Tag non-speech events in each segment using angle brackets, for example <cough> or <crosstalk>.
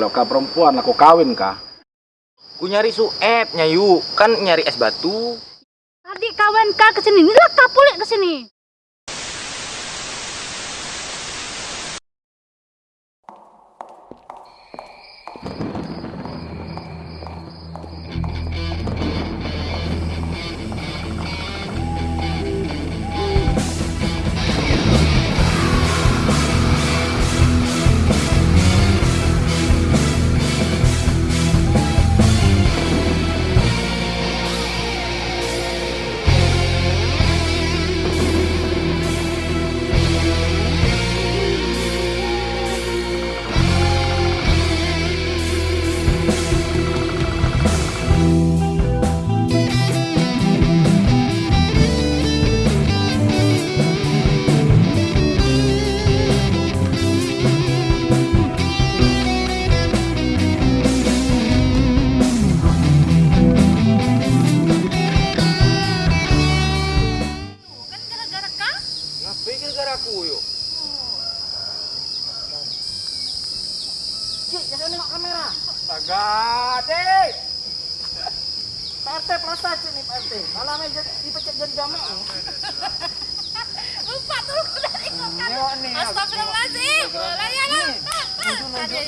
Kalau kau perempuan, aku kawin kah? Ku nyari suep nyayu, kan nyari es batu. Adik kawan kak ke sini, ini lah kapulik ke sini.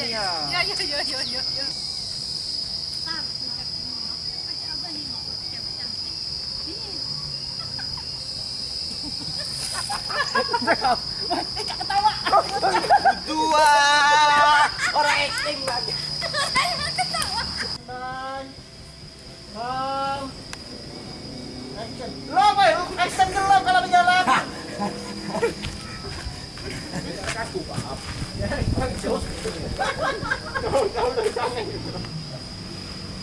Nunjuk-nunjuk nih ya. Ya, ya, ya, ya, ya, ya. Dua! Orang acting lagi. Nine. Ram. Action. Lo boy, lu action ke lo kalau berjalan.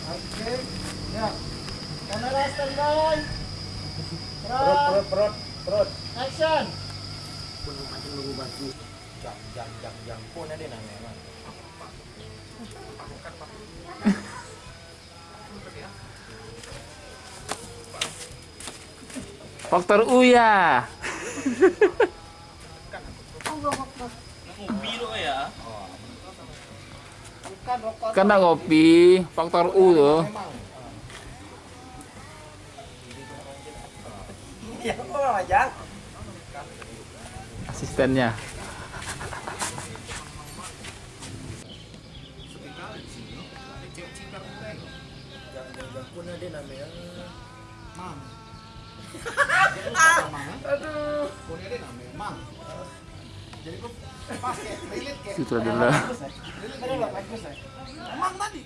Oke. Ya. Kamera standby. Perut, perut, perut. Action. Jam, jam, jam, jam. Pun ada namanya emang. Faktor Uya. Kena kopi, faktor U tuh. Ya, kok? Asistennya. Namanya. Aduh. Namanya. Jadi relate kayak. Relate ada lah bagus ya. Mam tadi.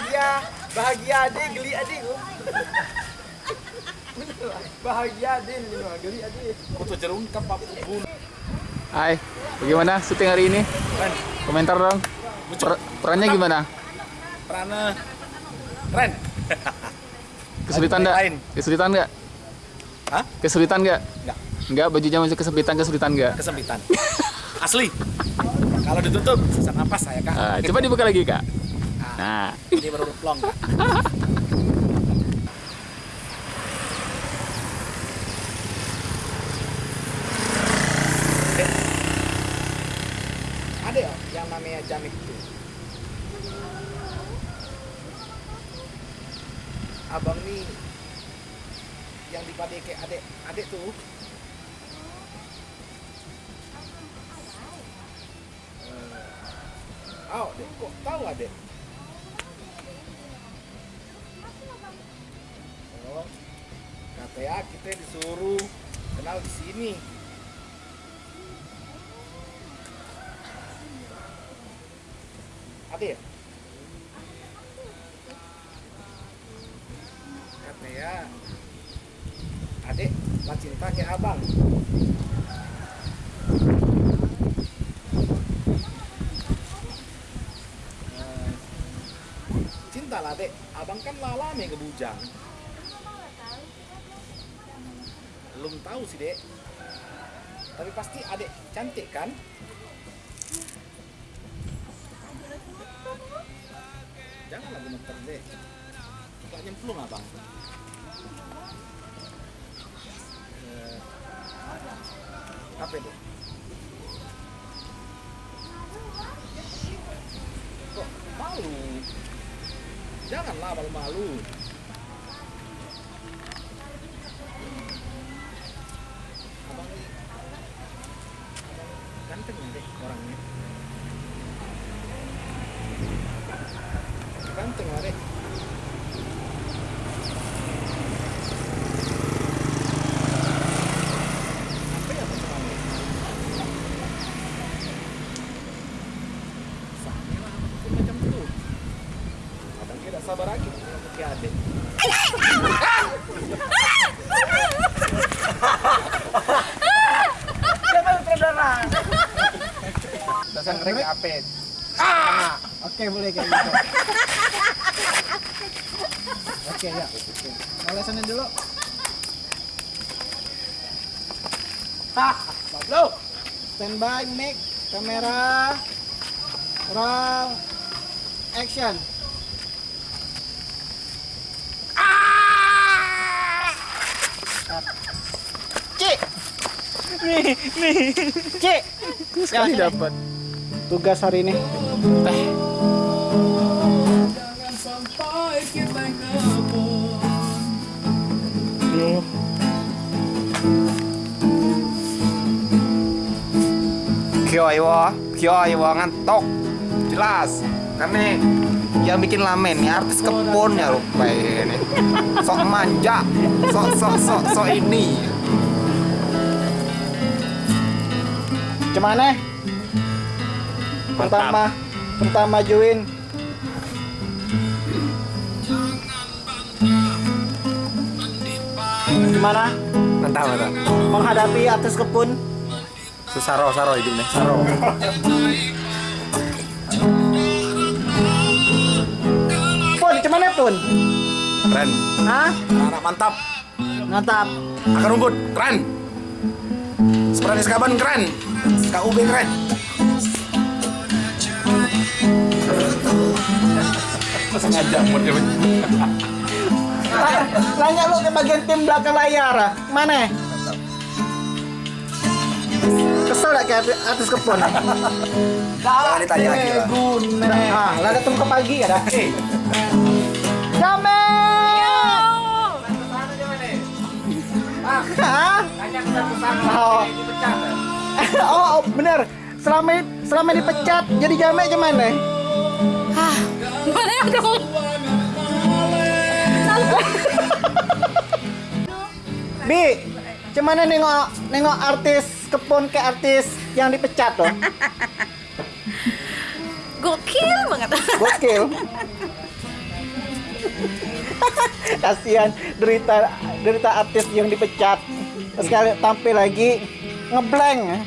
Bahagia, bahagia adik, geli adik. bahagia adik, geli adik. Foto jerungkap apa bun. Hai, bagaimana syuting hari ini? Keren, Komentar dong. Per- perannya gimana? Prana, keren. <laughs> Kesulitan Lain. nggak? Kesulitan nggak? Hah? Kesulitan nggak? Enggak, Nggak, bajunya masih kesempitan, kesulitan nggak? kesempitan. <laughs> Asli. Kalau ditutup, sesak napas saya kak. Ah, coba dibuka lagi kak. Nah, ini baru plong. Eh. Ada ya yang namanya jamik itu. Abang nih yang dipakai kayak adek adek tuh eh. Oh, deh. Kok tahu adek? Katanya kita disuruh kenal di sini. Ada ya? Katanya adek lah cinta ke abang. Eh, Cinta lah dek, abang kan lalame ke bujang. Belum tahu sih dek. Tapi pasti adek cantik kan? Janganlah gemeter dek. Gak nyemplung abang. Eh, apa dek? Kok malu? Janganlah malu-malu. Abang ini abang ganteng ya dek orangnya. Ganteng lah dek. Apa ya bang kamu? Sama lah, mungkin macam tu. Abang tidak sabar lagi ke adek. Siapa yang saudara? Dasar mereka apet. Oke, boleh kayak gitu. Oke, ya. Lesonin dulu. Hah, Pablo. Standby, mic, kamera, roll, action. Cik. Nih, nih. Cik. Sekali dapat. Tugas hari ini. Jangan Kyo Iwo, Kyo Iwo ngantok. Jelas. Nih yang bikin lamen nih artis kebun ya rupa ini. Sok manja, sok sok sok sok ini. Gimana? Pertama, pertama join. Gimana Mantap mantap. menghadapi artis kebun? Susah roh, saro hidupnya. Saro. Pun, gimana pun? Keren. Hah? Mantap. Mantap. Akar rumput keren. Seperti sekaban keren. KUB keren. Sengaja Ah, Nanya lu ke bagian tim belakang layar. ah. Mana? Kesel gak kayak artis kebun? <laughs> Jangan ditanya lagi lah. Ah, lah datang ke pagi ya dah. Jamel! Hah? Oh. oh, oh, bener. Selama selama dipecat jadi jamek gimana? Mana dong? Bi, gimana nengok nengok artis kebun ke artis yang dipecat tuh? <laughs> Gokil banget. Gokil. <laughs> Kasihan derita derita artis yang dipecat. Sekali tampil lagi ngeblank.